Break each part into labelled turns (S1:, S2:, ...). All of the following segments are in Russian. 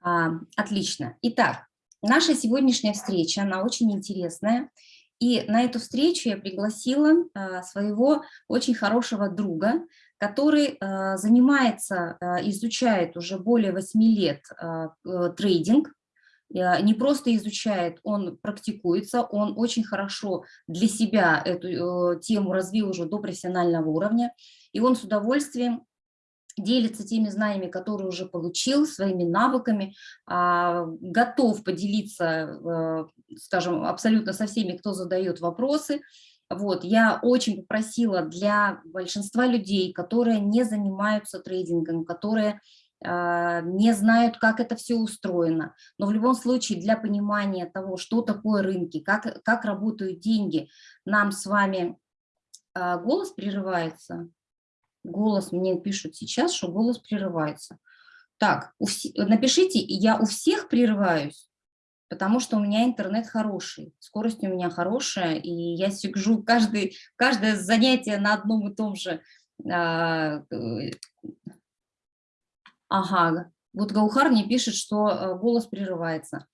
S1: А, отлично. Итак, наша сегодняшняя встреча, она очень интересная. И на эту встречу я пригласила а, своего очень хорошего друга, который а, занимается, изучает уже более 8 лет а, трейдинг, не просто изучает, он практикуется, он очень хорошо для себя эту э, тему развил уже до профессионального уровня, и он с удовольствием делится теми знаниями, которые уже получил, своими навыками, а, готов поделиться, э, скажем, абсолютно со всеми, кто задает вопросы. Вот, я очень попросила для большинства людей, которые не занимаются трейдингом, которые а, не знают, как это все устроено. Но в любом случае для понимания того, что такое рынки, как, как работают деньги, нам с вами а, голос прерывается. Голос мне пишут сейчас, что голос прерывается. Так, напишите, я у всех прерываюсь, потому что у меня интернет хороший, скорость у меня хорошая, и я сижу каждый, каждое занятие на одном и том же. А, э, ага, вот Гаухар мне пишет, что э, голос прерывается.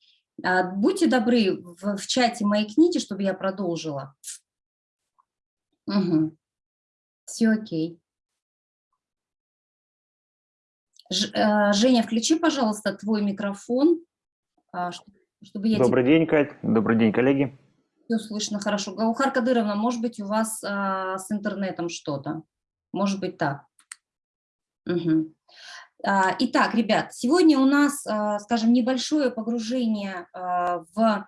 S1: А, будьте добры в, в чате моей книги, чтобы я продолжила. Угу. Все окей. Женя, включи, пожалуйста, твой микрофон, а, чтобы я...
S2: Добрый день, Кать. Добрый день, коллеги.
S1: Все слышно хорошо. Гаухар Кадыровна, может быть, у вас а, с интернетом что-то? Может быть, так. Угу. Итак, ребят, сегодня у нас, а, скажем, небольшое погружение в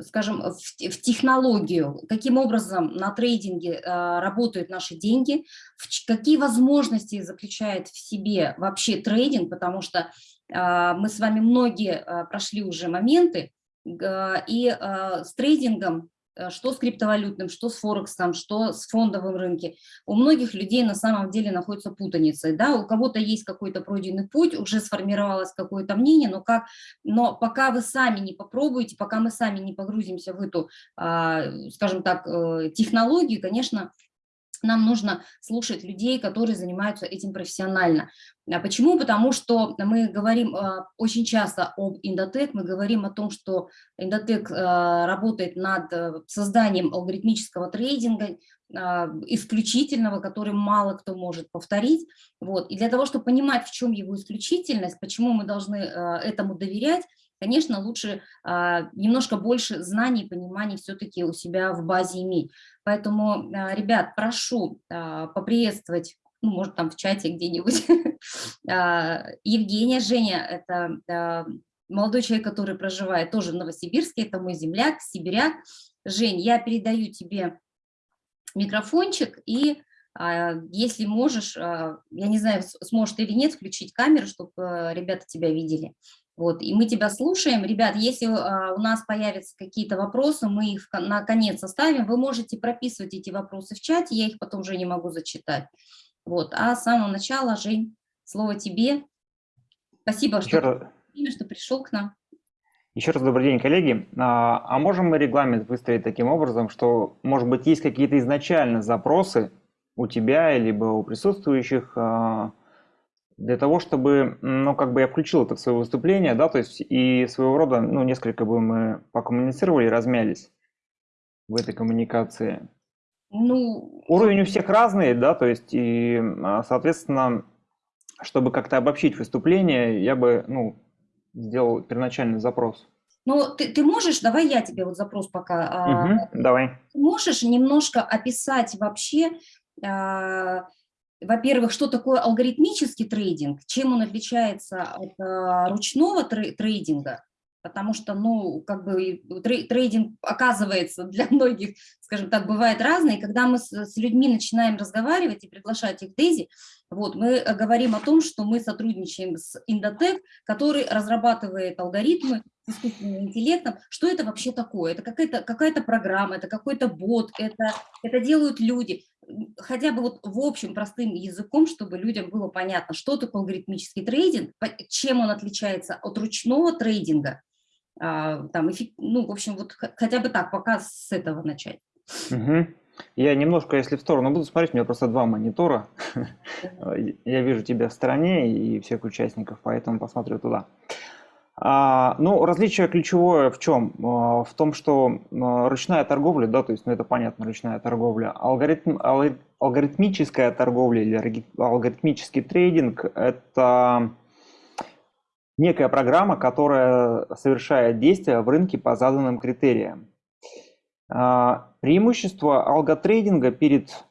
S1: скажем, в, в технологию, каким образом на трейдинге э, работают наши деньги, в, какие возможности заключает в себе вообще трейдинг, потому что э, мы с вами многие э, прошли уже моменты, и с трейдингом что с криптовалютным, что с Форексом, что с фондовым рынке. У многих людей на самом деле находится путаница. Да? У кого-то есть какой-то пройденный путь, уже сформировалось какое-то мнение, но, как, но пока вы сами не попробуете, пока мы сами не погрузимся в эту, а, скажем так, э, технологию, конечно, нам нужно слушать людей, которые занимаются этим профессионально. А почему? Потому что мы говорим э, очень часто об Индотек, мы говорим о том, что Индотек э, работает над э, созданием алгоритмического трейдинга, исключительного, который мало кто может повторить. Вот. И для того, чтобы понимать, в чем его исключительность, почему мы должны этому доверять, конечно, лучше а, немножко больше знаний, пониманий все-таки у себя в базе иметь. Поэтому, а, ребят, прошу а, поприветствовать, ну, может, там в чате где-нибудь, Евгения, Женя, это молодой человек, который проживает тоже в Новосибирске, это мой земляк, сибиряк. Жень, я передаю тебе микрофончик и если можешь, я не знаю, сможешь ты или нет, включить камеру, чтобы ребята тебя видели. Вот, и мы тебя слушаем. Ребят, если а, у нас появятся какие-то вопросы, мы их на конец оставим. Вы можете прописывать эти вопросы в чате, я их потом уже не могу зачитать. Вот, а с самого начала, Жень, слово тебе. Спасибо, что, раз... что пришел к нам.
S2: Еще раз добрый день, коллеги. А, а можем мы регламент выстроить таким образом, что, может быть, есть какие-то изначально запросы у тебя, либо у присутствующих, а, для того, чтобы, ну, как бы я включил это в свое выступление, да, то есть и своего рода, ну, несколько бы мы покоммуницировали, размялись в этой коммуникации. Ну, Уровень у всех разный, да, то есть и, а, соответственно, чтобы как-то обобщить выступление, я бы, ну, сделал первоначальный запрос.
S1: Ну, ты, ты можешь, давай я тебе вот запрос пока.
S2: Угу, давай.
S1: Можешь немножко описать вообще, а, во-первых, что такое алгоритмический трейдинг, чем он отличается от а, ручного трейдинга, потому что, ну, как бы трейдинг оказывается для многих, скажем так, бывает разный. Когда мы с, людьми начинаем разговаривать и приглашать их в Дейзи, вот, мы говорим о том, что мы сотрудничаем с Индотек, который разрабатывает алгоритмы с искусственным интеллектом. Что это вообще такое? Это какая-то какая, -то, программа, это какой-то бот, это, это делают люди хотя бы вот в общем простым языком, чтобы людям было понятно, что такое алгоритмический трейдинг, чем он отличается от ручного трейдинга, а, там, ну, в общем, вот хотя бы так, пока с этого начать.
S2: Угу. Я немножко, если в сторону буду смотреть, у меня просто два монитора. Я вижу тебя в стороне и всех участников, поэтому посмотрю туда. А, ну, различие ключевое в чем? А, в том, что а, ручная торговля, да, то есть, ну это понятно, ручная торговля, алгоритм, алгоритмическая торговля или алгоритмический трейдинг – это некая программа, которая совершает действия в рынке по заданным критериям. Преимущество алготрейдинга перед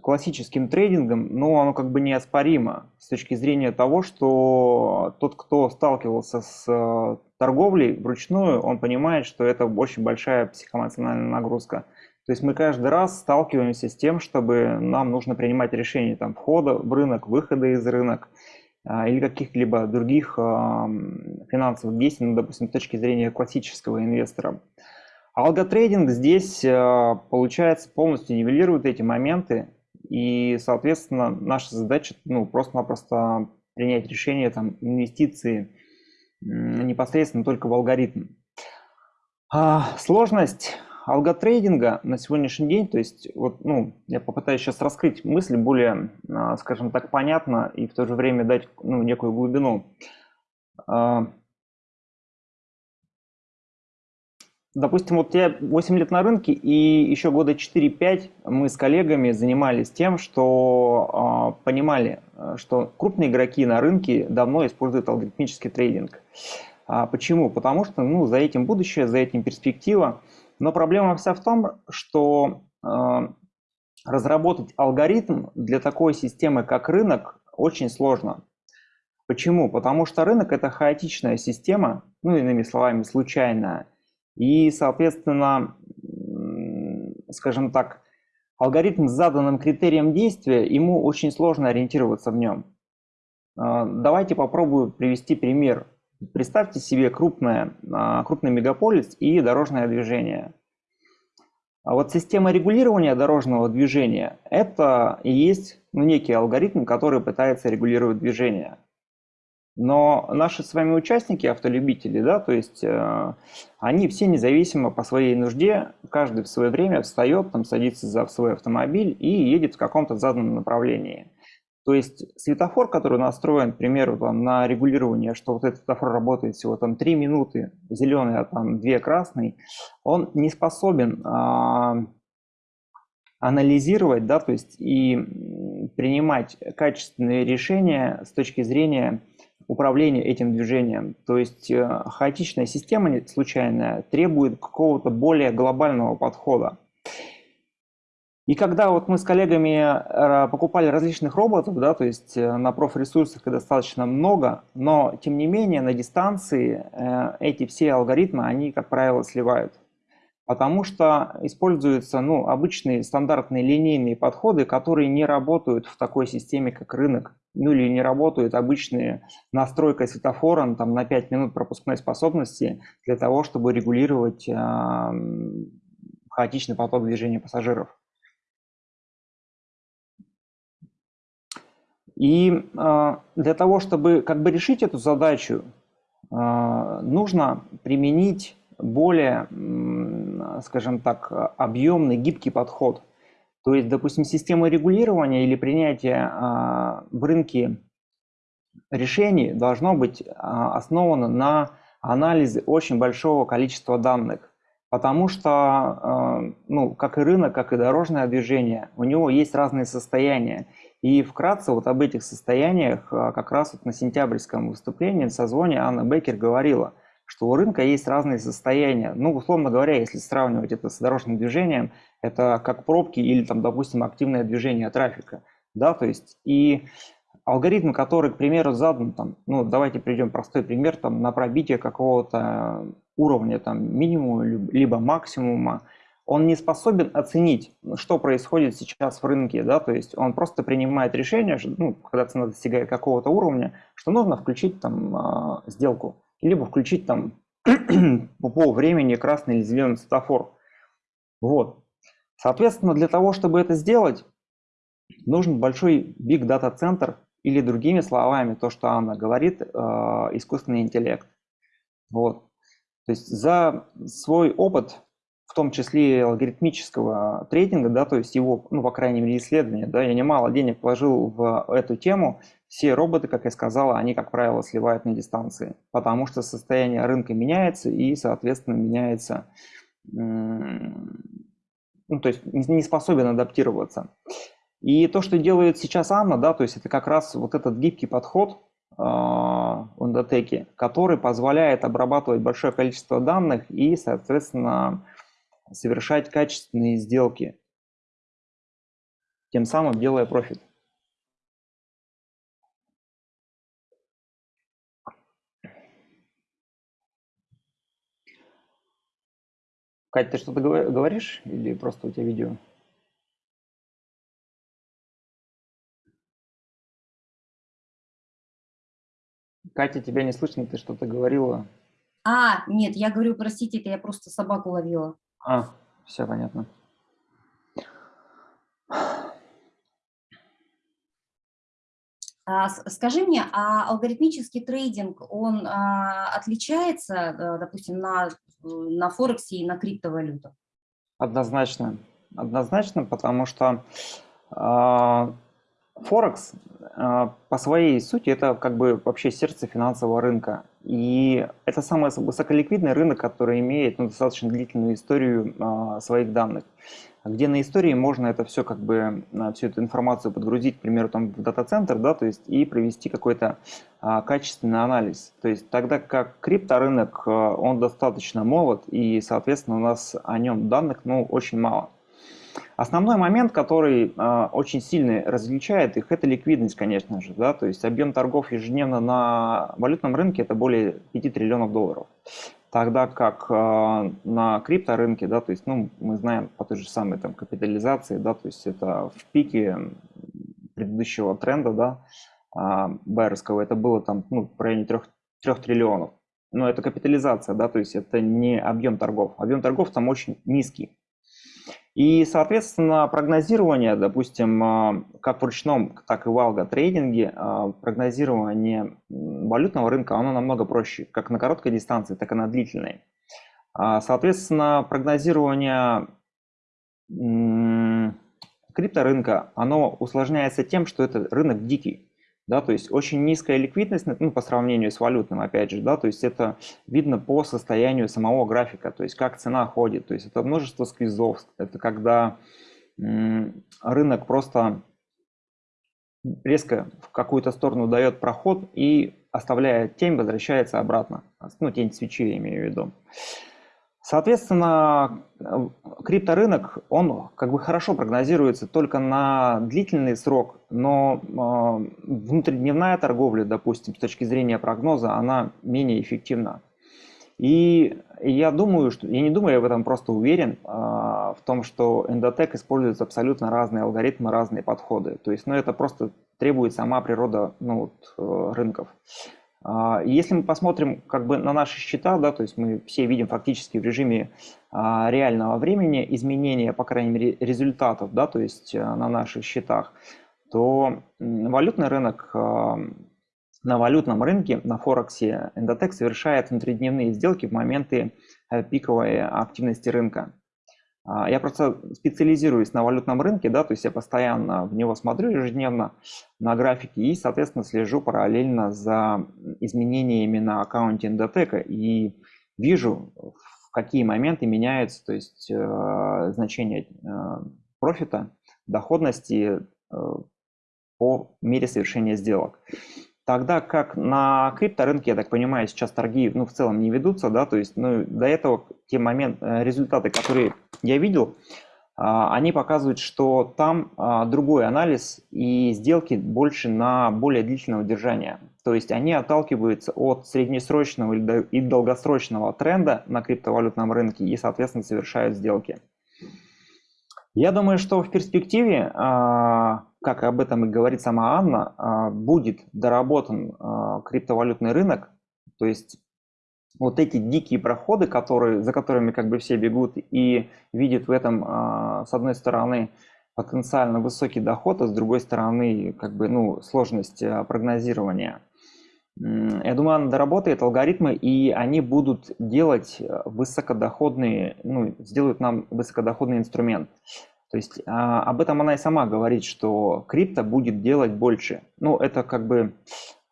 S2: классическим трейдингом, ну, оно как бы неоспоримо с точки зрения того, что тот, кто сталкивался с э, торговлей вручную, он понимает, что это очень большая психоэмоциональная нагрузка. То есть мы каждый раз сталкиваемся с тем, чтобы нам нужно принимать решения там, входа в рынок, выхода из рынка а, или каких-либо других финансовых действий, ну, допустим, с точки зрения классического инвестора. Алготрейдинг здесь, э, получается, полностью нивелирует эти моменты, и, соответственно, наша задача ну, просто-напросто принять решение там, инвестиции непосредственно только в алгоритм. А, сложность алготрейдинга на сегодняшний день, то есть вот, ну, я попытаюсь сейчас раскрыть мысль более, а, скажем так, понятно и в то же время дать ну, некую глубину. А, Допустим, вот я 8 лет на рынке, и еще года 4-5 мы с коллегами занимались тем, что э, понимали, что крупные игроки на рынке давно используют алгоритмический трейдинг. А почему? Потому что ну, за этим будущее, за этим перспектива. Но проблема вся в том, что э, разработать алгоритм для такой системы, как рынок, очень сложно. Почему? Потому что рынок – это хаотичная система, ну, иными словами, случайная – и, соответственно, скажем так, алгоритм с заданным критерием действия, ему очень сложно ориентироваться в нем. А, давайте попробую привести пример. Представьте себе крупное, а, крупный мегаполис и дорожное движение. А вот система регулирования дорожного движения – это и есть ну, некий алгоритм, который пытается регулировать движение. Но наши с вами участники, автолюбители, да, то есть э, они все независимо по своей нужде, каждый в свое время встает, там, садится за свой автомобиль и едет в каком-то заданном направлении. То есть светофор, который настроен, к примеру, там, на регулирование, что вот этот светофор работает всего там 3 минуты, зеленый, а там 2 красный, он не способен а, анализировать, да, то есть и принимать качественные решения с точки зрения управления этим движением. То есть э, хаотичная система случайная требует какого-то более глобального подхода. И когда вот мы с коллегами э, покупали различных роботов, да, то есть э, на профресурсах их достаточно много, но тем не менее на дистанции эти все алгоритмы, они, как правило, сливают. Потому что используются ну, обычные стандартные линейные подходы, которые не работают в такой системе, как рынок ну или не работают обычные настройка светофора ну, там, на 5 минут пропускной способности для того, чтобы регулировать э, хаотичный поток движения пассажиров. И э, для того, чтобы как бы решить эту задачу, э, нужно применить более, скажем так, объемный, гибкий подход. То есть, допустим, система регулирования или принятия а, в рынке решений должно быть а, основано на анализе очень большого количества данных. Потому что, а, ну, как и рынок, как и дорожное движение, у него есть разные состояния. И вкратце вот об этих состояниях как раз вот на сентябрьском выступлении в созвоне Анна Беккер говорила – что у рынка есть разные состояния. Ну, условно говоря, если сравнивать это с дорожным движением, это как пробки или, там, допустим, активное движение трафика. Да, то есть и алгоритм, который, к примеру, задан, там, ну, давайте приведем простой пример, там, на пробитие какого-то уровня, там, минимума, либо максимума, он не способен оценить, что происходит сейчас в рынке, да, то есть он просто принимает решение, ну, когда цена достигает какого-то уровня, что нужно включить там а, сделку либо включить там по времени красный или зеленый светофор. Вот. Соответственно, для того, чтобы это сделать, нужен большой big data центр или другими словами, то, что Анна говорит, э, искусственный интеллект. Вот. То есть за свой опыт, в том числе алгоритмического трейдинга, да, то есть его, ну, по крайней мере, исследования, да, я немало денег вложил в эту тему, все роботы, как я сказала, они, как правило, сливают на дистанции, потому что состояние рынка меняется и, соответственно, меняется, ну, то есть не способен адаптироваться. И то, что делает сейчас Анна, да, то есть это как раз вот этот гибкий подход э, в Эндотеке, который позволяет обрабатывать большое количество данных и, соответственно, совершать качественные сделки, тем самым делая профит. Катя, ты что-то говоришь или просто у тебя видео? Катя, тебя не слышно, ты что-то говорила.
S1: А, нет, я говорю, простите, это я просто собаку ловила.
S2: А, все понятно.
S1: Скажи мне, а алгоритмический трейдинг, он а, отличается, э, допустим, на, на Форексе и на криптовалютах?
S2: Однозначно. Однозначно, потому что а, Форекс а, по своей сути это как бы вообще сердце финансового рынка. И это самый высоколиквидный рынок, который имеет ну, достаточно длительную историю а, своих данных где на истории можно это все как бы, а, всю эту информацию подгрузить, к примеру, там в дата-центр, да, то есть и провести какой-то качественный анализ. То есть тогда как крипторынок, он достаточно молод, и, соответственно, у нас о нем данных, ну, очень мало. Основной момент, который э, очень сильно различает их, это ликвидность, конечно же. Да? То есть объем торгов ежедневно на валютном рынке это более 5 триллионов долларов. Тогда как э, на крипторынке, да, то есть, ну, мы знаем по той же самой там капитализации, да, то есть это в пике предыдущего тренда, да, э, байерского, это было там, ну, в районе 3, 3 триллионов. Но это капитализация, да, то есть это не объем торгов. Объем торгов там очень низкий. И, соответственно, прогнозирование, допустим, а, как в ручном, так и в алго-трейдинге, а, прогнозирование валютного рынка, оно намного проще, как на короткой дистанции, так и на длительной. А, соответственно, прогнозирование крипторынка, оно усложняется тем, что это рынок дикий да, то есть очень низкая ликвидность, ну, по сравнению с валютным, опять же, да, то есть это видно по состоянию самого графика, то есть как цена ходит, то есть это множество сквизов, это когда рынок просто резко в какую-то сторону дает проход и оставляя тень, возвращается обратно, ну, тень свечи я имею в виду. Соответственно, крипторынок, он как бы хорошо прогнозируется только на длительный срок, но э, внутридневная торговля, допустим, с точки зрения прогноза, она менее эффективна. И я думаю, что я не думаю, я в этом просто уверен, э, в том, что Endotech использует абсолютно разные алгоритмы, разные подходы. То есть, ну, это просто требует сама природа ну, вот, э, рынков. А, если мы посмотрим как бы на наши счета, да, то есть мы все видим фактически в режиме а, реального времени изменения, по крайней мере, результатов, да, то есть а, на наших счетах, то валютный рынок на валютном рынке, на Форексе, Endotech совершает внутридневные сделки в моменты э, пиковой активности рынка. А, я просто специализируюсь на валютном рынке, да, то есть я постоянно в него смотрю ежедневно на графике и, соответственно, слежу параллельно за изменениями на аккаунте Endotech и вижу, в какие моменты меняются, то есть э, значение э, профита, доходности э, по мере совершения сделок. Тогда как на крипторынке, я так понимаю, сейчас торги ну, в целом не ведутся, да, то есть ну, до этого те момент, э, результаты, которые я видел, а, они показывают, что там а, другой анализ и сделки больше на более длительное удержание. То есть они отталкиваются от среднесрочного и долгосрочного тренда на криптовалютном рынке и, соответственно, совершают сделки. Я думаю, что в перспективе а, как об этом и говорит сама Анна, а, будет доработан а, криптовалютный рынок, то есть вот эти дикие проходы, которые, за которыми как бы все бегут и видят в этом, с одной стороны, потенциально высокий доход, а с другой стороны, как бы, ну, сложность прогнозирования. Я думаю, она доработает алгоритмы, и они будут делать высокодоходные, ну, сделают нам высокодоходный инструмент. То есть а, об этом она и сама говорит, что крипто будет делать больше. Ну, это как бы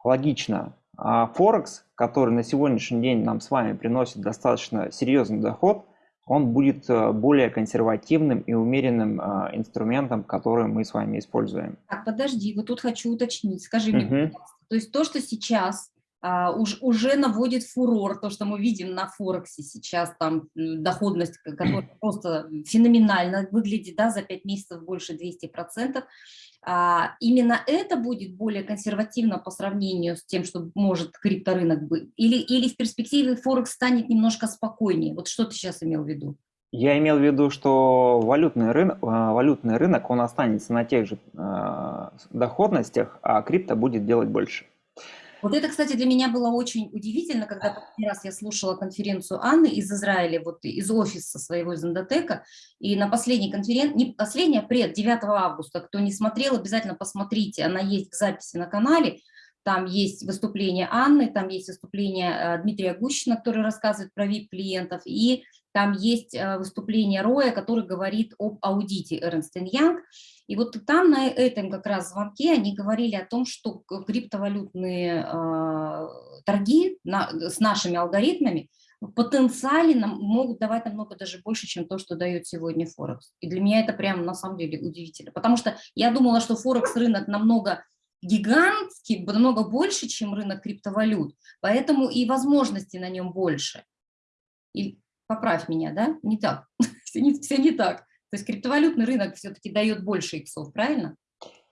S2: логично. А Форекс, который на сегодняшний день нам с вами приносит достаточно серьезный доход, он будет э, более консервативным и умеренным а, инструментом, который мы с вами используем.
S1: Так, подожди, вот тут хочу уточнить. Скажи мне, пожалуйста, то есть то, что сейчас уж, уже наводит фурор, то, что мы видим на Форексе сейчас, там доходность, которая просто феноменально выглядит, да, за 5 месяцев больше 200%, а, именно это будет более консервативно по сравнению с тем, что может крипторынок быть? Или, или в перспективе Форекс станет немножко спокойнее? Вот что ты сейчас имел в виду?
S2: Я имел в виду, что валютный рынок, валютный рынок он останется на тех же э, доходностях, а крипто будет делать больше.
S1: Вот это, кстати, для меня было очень удивительно, когда последний раз я слушала конференцию Анны из Израиля, вот из офиса своего из Эндотека, и на последней конференции, не последняя, пред, 9 августа, кто не смотрел, обязательно посмотрите, она есть в записи на канале, там есть выступление Анны, там есть выступление э, Дмитрия Гущина, который рассказывает про VIP-клиентов, и там есть э, выступление Роя, который говорит об аудите Эрнст Янг. И вот там на этом как раз звонке они говорили о том, что криптовалютные э, торги с нашими алгоритмами потенциально могут давать намного даже больше, чем то, что дает сегодня Форекс. И для меня это прям на самом деле удивительно, потому что я думала, что Форекс рынок намного гигантский, намного больше, чем рынок криптовалют, поэтому и возможностей на нем больше. И поправь меня, да? Не так, все не, все не так. То есть криптовалютный рынок все-таки дает больше иксов, правильно?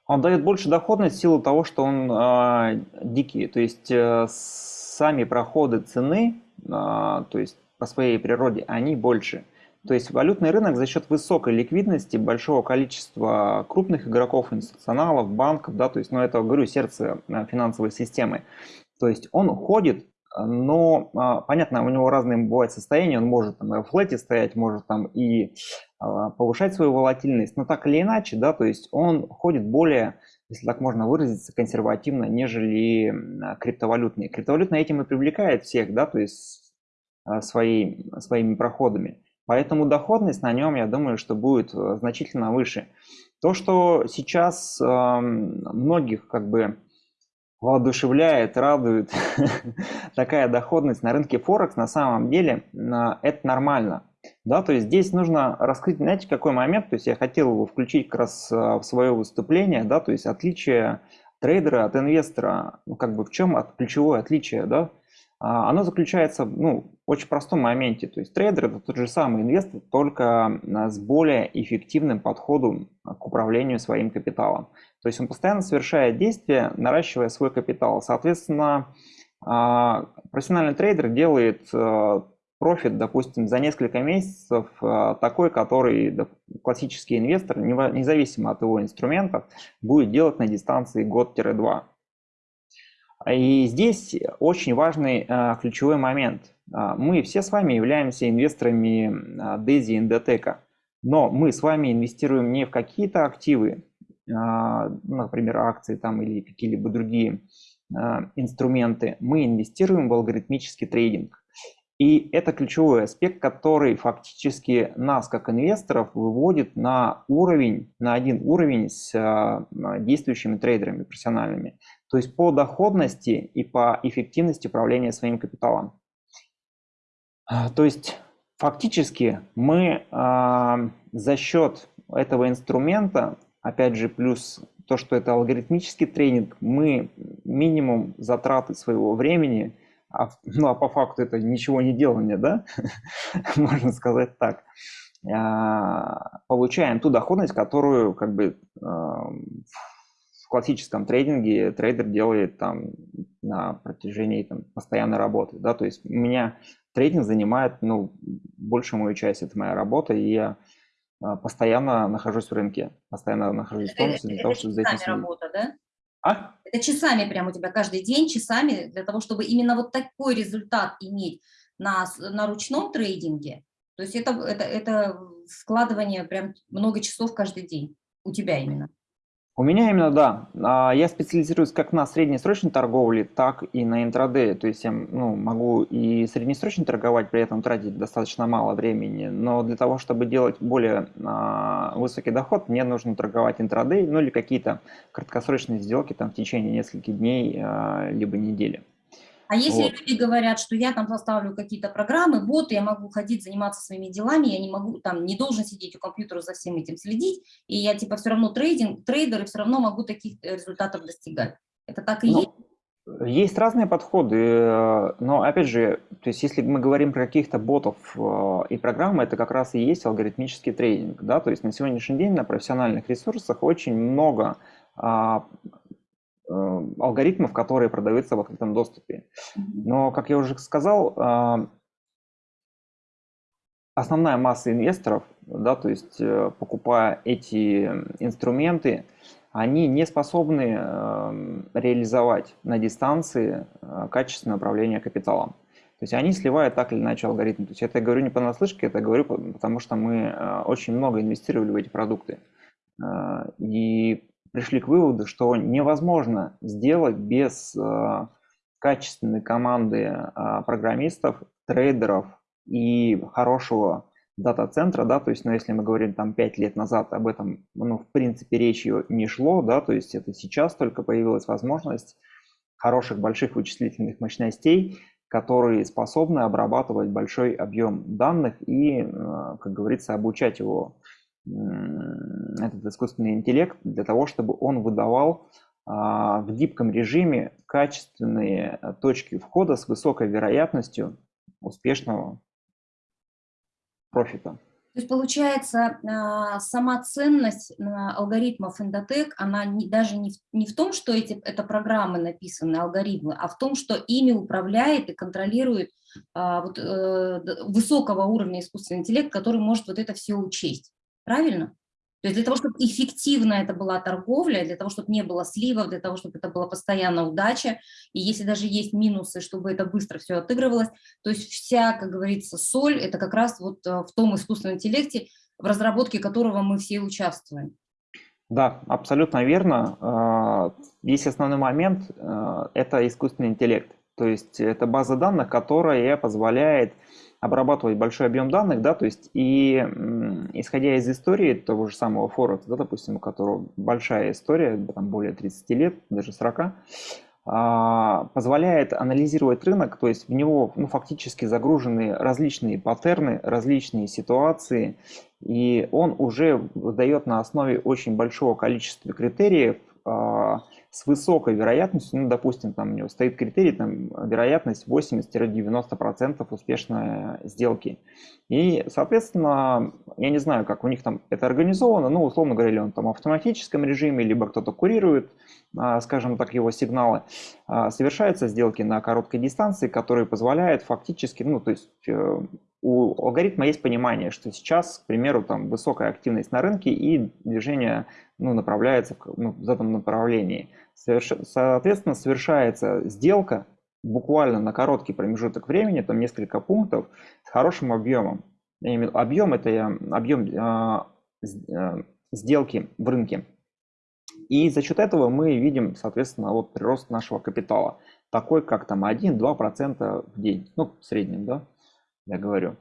S2: Он дает больше доходность в силу того, что он э, дикий. То есть э, сами проходы цены, э, то есть по своей природе, они больше. То есть валютный рынок за счет высокой ликвидности, большого количества крупных игроков, институционалов, банков, да, то есть, ну это, говорю, сердце э, финансовой системы. То есть он ходит, но, а, понятно, у него разные бывают состояния, он может там, и в флете стоять, может там и а, повышать свою волатильность, но так или иначе, да, то есть он ходит более, если так можно выразиться, консервативно, нежели криптовалютные. Криптовалютные этим и привлекает всех, да, то есть а, своей, своими проходами. Поэтому доходность на нем, я думаю, что будет э, значительно выше. То, что сейчас многих как бы воодушевляет, радует. Такая доходность на рынке Форекс, на самом деле это нормально. Да, то есть здесь нужно раскрыть, знаете, какой момент, то есть я хотел его включить как раз э, в свое выступление, да, то есть отличие трейдера от инвестора, ну, как бы в чем от, ключевое отличие, да, а, оно заключается ну, в очень простом моменте. То есть трейдер – это тот же самый инвестор, только а, с более эффективным подходом к управлению своим капиталом. То есть он постоянно совершает действия, наращивая свой капитал. Соответственно, а, профессиональный трейдер делает профит, допустим, за несколько месяцев такой, который классический инвестор, независимо от его инструментов, будет делать на дистанции год-два. И здесь очень важный а, ключевой момент. А, мы все с вами являемся инвесторами DESI и Endotech, но мы с вами инвестируем не в какие-то активы, а, например, акции там или какие-либо другие инструменты, мы инвестируем в алгоритмический трейдинг. И это ключевой аспект, который фактически нас, как инвесторов, выводит на уровень, на один уровень с действующими трейдерами профессиональными то есть по доходности и по эффективности управления своим капиталом. А, то есть фактически мы э, за счет этого инструмента, опять же, плюс то, что это алгоритмический тренинг, мы минимум затраты своего времени, а, ну а по факту это ничего не делание, да, можно сказать так, э, получаем ту доходность, которую как бы э, классическом трейдинге трейдер делает там на протяжении там, постоянной работы. Да? То есть у меня трейдинг занимает ну, большую мою часть, это моя работа, и я а, постоянно нахожусь в рынке, постоянно нахожусь в тонусе для
S1: это,
S2: того, чтобы
S1: за
S2: этим
S1: работа, да?
S2: А?
S1: Это часами прямо у тебя каждый день, часами, для того, чтобы именно вот такой результат иметь на, на ручном трейдинге. То есть это, это, это складывание прям много часов каждый день у тебя именно.
S2: У меня именно да. А, я специализируюсь как на среднесрочной торговле, так и на интрадее. То есть я ну, могу и среднесрочно торговать, при этом тратить достаточно мало времени. Но для того, чтобы делать более а, высокий доход, мне нужно торговать интрадей, ну или какие-то краткосрочные сделки там, в течение нескольких дней, а, либо недели.
S1: А если вот. люди говорят, что я там составлю какие-то программы, боты, я могу ходить, заниматься своими делами, я не могу, там, не должен сидеть у компьютера за всем этим следить, и я, типа, все равно трейдинг, трейдер, и все равно могу таких э, результатов достигать. Это так и ну, есть?
S2: Есть разные подходы, э, но, опять же, то есть, если мы говорим про каких-то ботов э, и программы, это как раз и есть алгоритмический трейдинг, да, то есть на сегодняшний день на профессиональных ресурсах очень много а, алгоритмов, которые продаются в открытом доступе. Но, как я уже сказал, э, основная масса инвесторов, да, то есть э, покупая эти инструменты, они не способны реализовать на дистанции качественное управление капиталом. То есть они сливают так или иначе алгоритмы. То есть это я говорю не понаслышке, это говорю потому, что мы очень много инвестировали в эти продукты. И пришли к выводу, что невозможно сделать без э, качественной команды э, программистов, трейдеров и хорошего дата-центра, да, то есть, ну, если мы говорим там 5 лет назад, об этом, ну, в принципе, речи не шло, да, то есть это сейчас только появилась возможность хороших больших вычислительных мощностей, которые способны обрабатывать большой объем данных и, э, как говорится, обучать его этот искусственный интеллект для того, чтобы он выдавал а, в гибком режиме качественные э, точки входа с высокой вероятностью успешного профита.
S1: То есть получается, а, сама ценность алгоритмов Endotech, она даже не в, не в том, что эти, это программы написаны, алгоритмы, а в том, что ими управляет и контролирует а, вот, э, высокого уровня искусственный интеллект, который может вот это все учесть. Правильно? То есть для того, чтобы эффективно это была торговля, для того, чтобы не было сливов, для того, чтобы это была постоянная удача, и если даже есть минусы, чтобы это быстро все отыгрывалось, то есть вся, как говорится, соль, это как раз вот э, в том искусственном интеллекте, в разработке которого мы все участвуем.
S2: Да, абсолютно верно. А, Есть основной момент э, – это искусственный интеллект. То есть это база данных, которая позволяет обрабатывать большой объем данных, да, то есть и исходя из истории того же самого Форекса, да, допустим, у которого большая история, там более 30 лет, даже 40, а, позволяет анализировать рынок, то есть в него ну, фактически загружены различные паттерны, различные ситуации, и он уже дает на основе очень большого количества критериев а, с высокой вероятностью, ну, допустим, там у него стоит критерий, там, вероятность 80-90% успешной сделки. И, соответственно, я не знаю, как у них там это организовано, ну, условно говоря, он там в автоматическом режиме, либо кто-то курирует, а, скажем так, его сигналы. А, совершаются сделки на короткой дистанции, которые позволяют фактически, ну, то есть э, у алгоритма есть понимание, что сейчас, к примеру, там высокая активность на рынке и движение ну, направляется в, ну, в этом направлении. Соверш... Соответственно, совершается сделка буквально на короткий промежуток времени, там несколько пунктов, с хорошим объемом. Имею объем – это объем э, сделки в рынке. И за счет этого мы видим, соответственно, вот прирост нашего капитала, такой как там 1-2% в день, ну, в среднем, да, я говорю.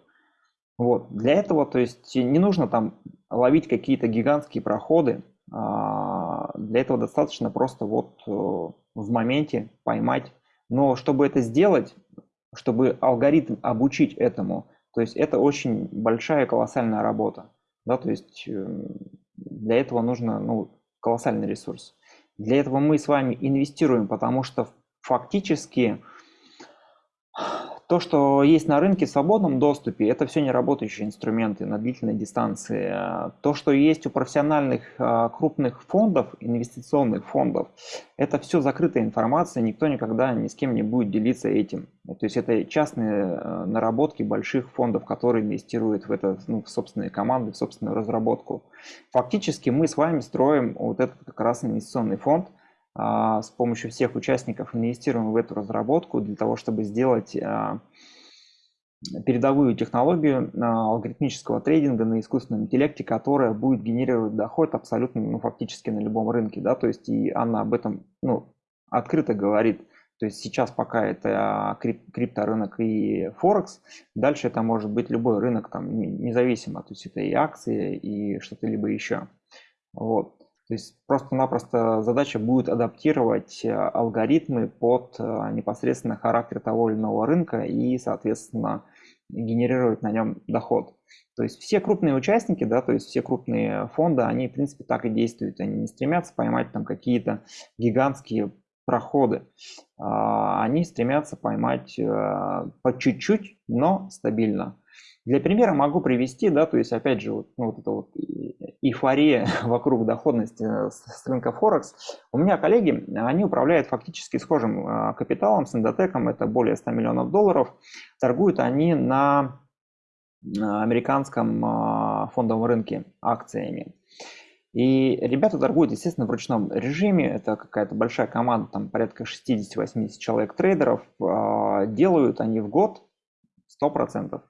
S2: Вот. Для этого, то есть, не нужно там ловить какие-то гигантские проходы. А, для этого достаточно просто вот э, в моменте поймать. Но чтобы это сделать, чтобы алгоритм обучить этому, то есть это очень большая колоссальная работа. Да, то есть э, для этого нужно ну, колоссальный ресурс. Для этого мы с вами инвестируем, потому что фактически то, что есть на рынке в свободном доступе, это все не работающие инструменты на длительной дистанции. То, что есть у профессиональных а, крупных фондов, инвестиционных фондов, это все закрытая информация, никто никогда ни с кем не будет делиться этим. То есть это частные а, наработки больших фондов, которые инвестируют в это, ну, в собственные команды, в собственную разработку. Фактически мы с вами строим вот этот как раз инвестиционный фонд – с помощью всех участников инвестируем в эту разработку для того, чтобы сделать а, передовую технологию алгоритмического трейдинга на искусственном интеллекте, которая будет генерировать доход абсолютно, ну, фактически на любом рынке, да, то есть и она об этом, ну, открыто говорит, то есть сейчас пока это крип, крипторынок и Форекс, дальше это может быть любой рынок, там, независимо, то есть это и акции, и что-то либо еще. Вот. То есть просто-напросто задача будет адаптировать э, алгоритмы под э, непосредственно характер того или иного рынка и, соответственно, генерировать на нем доход. То есть все крупные участники, да, то есть все крупные фонды, они, в принципе, так и действуют. Они не стремятся поймать там какие-то гигантские проходы. А, они стремятся поймать э, по чуть-чуть, но стабильно. Для примера могу привести, да, то есть опять же вот, ну, вот эта вот эйфория вокруг доходности э, с рынка Форекс. У меня коллеги, они управляют фактически схожим э, капиталом с эндотеком, это более 100 миллионов долларов. Торгуют они на американском фондовом рынке акциями. И ребята торгуют, естественно, в ручном режиме. Это какая-то большая команда, там порядка 60-80 человек трейдеров. Делают они в год 100%.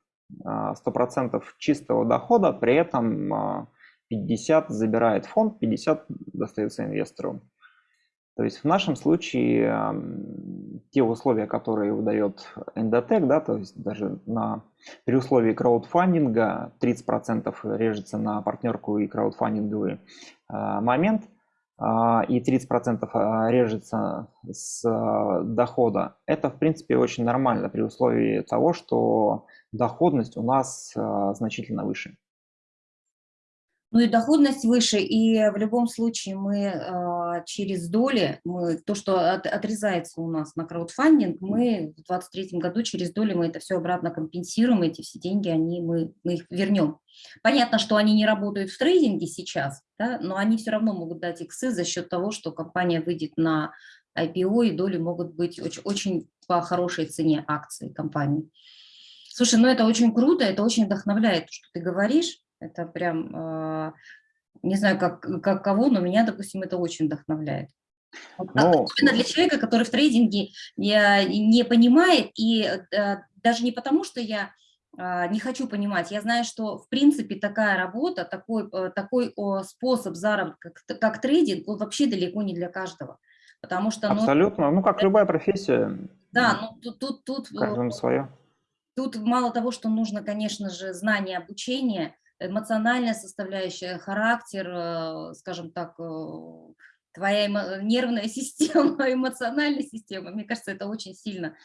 S2: 100% а, чистого дохода, при этом 50 а, забирает фонд, 50 достается инвестору. То есть в нашем случае те условия, которые выдает Endotech, да, то есть даже на, при условии краудфандинга 30% режется на партнерку и краудфандинговый э, момент, и 30% режется с дохода. Это, в принципе, очень нормально при условии того, что доходность у нас э, значительно выше.
S1: Ну и доходность выше, и в любом случае мы э, через доли, мы, то, что от, отрезается у нас на краудфандинг, мы в 2023 году через доли мы это все обратно компенсируем, эти все деньги, они, мы, мы их вернем. Понятно, что они не работают в трейдинге сейчас, да, но они все равно могут дать иксы за счет того, что компания выйдет на IPO, и доли могут быть очень, очень по хорошей цене акций компании. Слушай, ну это очень круто, это очень вдохновляет, что ты говоришь. Это прям, а, не знаю, как, как кого, но меня, допустим, это очень вдохновляет. Но... Ну, особенно для человека, который в трейдинге не, понимает, и э, даже не потому, что я а, не хочу понимать. Я знаю, что в принципе такая работа, такой, э, такой способ заработка, как, как трейдинг, он вообще далеко не для каждого. Потому что,
S2: ну, Абсолютно, ну как любая профессия.
S1: Да, ну тут... тут, тут
S2: свое.
S1: Тут мало того, что нужно, конечно же, знание, обучение, эмоциональная составляющая, характер, э, скажем так, э, твоя нервная система, эмоциональная система, мне кажется, это очень сильно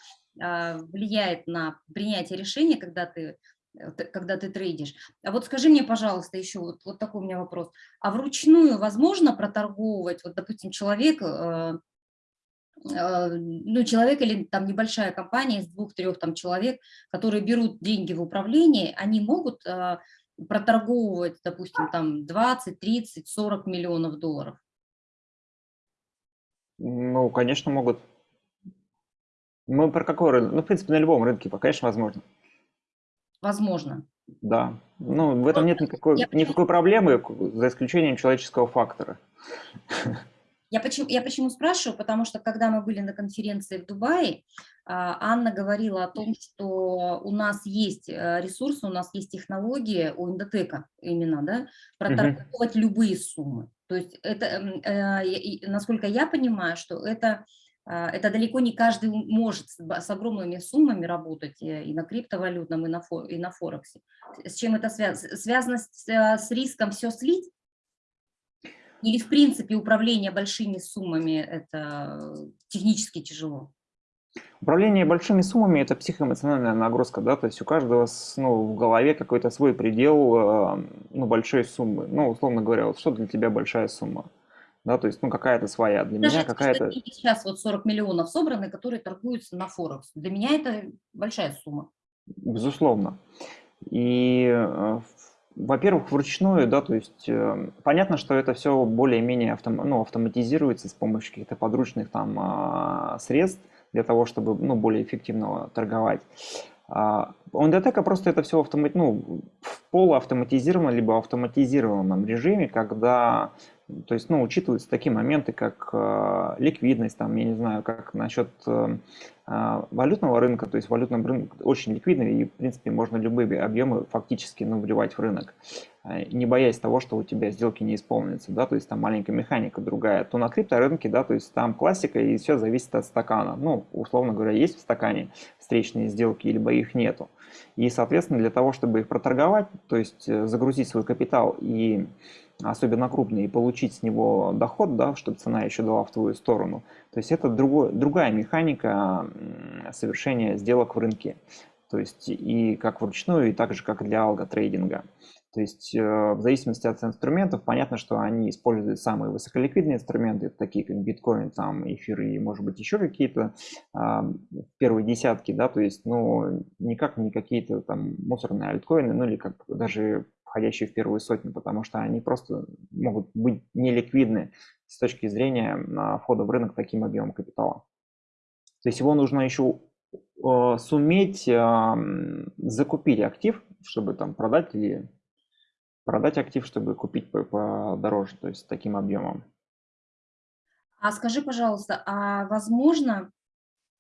S1: а, влияет на принятие решения, когда ты э, когда ты трейдишь. А вот скажи мне, пожалуйста, еще вот, вот такой у меня вопрос. А вручную возможно проторговывать, вот, допустим, человек, ну, человек или там небольшая компания из двух-трех там человек, которые берут деньги в управлении, они могут э, проторговывать, допустим, там 20, 30, 40 миллионов долларов?
S2: Ну, конечно, могут. Мы про какой рынок? Ну, в принципе, на любом рынке, конечно, возможно.
S1: Возможно.
S2: Да. Ну, в этом нет никакой, никакой проблемы, за исключением человеческого фактора.
S1: Я почему, я почему спрашиваю? Потому что когда мы были на конференции в Дубае, а, Анна говорила о том, что у нас есть э, ресурсы, у нас есть технологии у Индотека именно, да, проторговать -huh. любые суммы. То есть это, э, насколько я понимаю, что это, а, это далеко не каждый может с огромными суммами работать э, и на криптовалютном, и на, и на Форексе. С чем это связано? Связано с, с риском все слить? Или, в принципе, управление большими суммами – это технически тяжело?
S2: Управление большими суммами – это психоэмоциональная нагрузка, да, то есть у каждого ну, в голове какой-то свой предел э, ну, большой суммы. Ну, условно говоря, вот что для тебя большая сумма? Да, то есть, ну, какая-то своя, для Даже меня какая-то…
S1: Сейчас вот 40 миллионов собраны, которые торгуются на Форекс. Для меня это большая сумма.
S2: Безусловно. И э, во-первых, вручную, да, то есть э, понятно, что это все более-менее автом, ну, автоматизируется с помощью каких-то подручных там э, средств для того, чтобы ну, более эффективно торговать. А у NDTEC просто это все автомат, ну, в полуавтоматизированном либо автоматизированном режиме, когда То есть, ну, учитываются такие моменты, как э, ликвидность, там, я не знаю, как насчет э, э, валютного рынка, то есть валютный рынок очень ликвидный, и, в принципе, можно любые объемы фактически, ну, вливать в рынок, э, не боясь того, что у тебя сделки не исполнятся, да, то есть там маленькая механика другая. То на крипторынке, да, то есть там классика, и все зависит от стакана. Ну, условно говоря, есть в стакане встречные сделки, либо их нету. И, соответственно, для того, чтобы их проторговать, то есть э, загрузить свой капитал и особенно крупный, и получить с него доход, да, чтобы цена еще дала в твою сторону. То есть это другой, другая механика совершения сделок в рынке. То есть и как вручную, и так же, как для алготрейдинга. То есть э, в зависимости от инструментов, понятно, что они используют самые высоколиквидные инструменты, такие как биткоин, там, эфир и, может быть, еще какие-то первые десятки, да, то есть, ну, никак не какие-то там мусорные альткоины, ну, или как даже входящие в первую сотню, потому что они просто могут быть неликвидны с точки зрения а, входа в рынок таким объемом капитала. То есть его нужно еще э, суметь закупить актив, чтобы там продать или продать актив, чтобы купить подороже, то есть таким объемом.
S1: А скажи, пожалуйста, а возможно,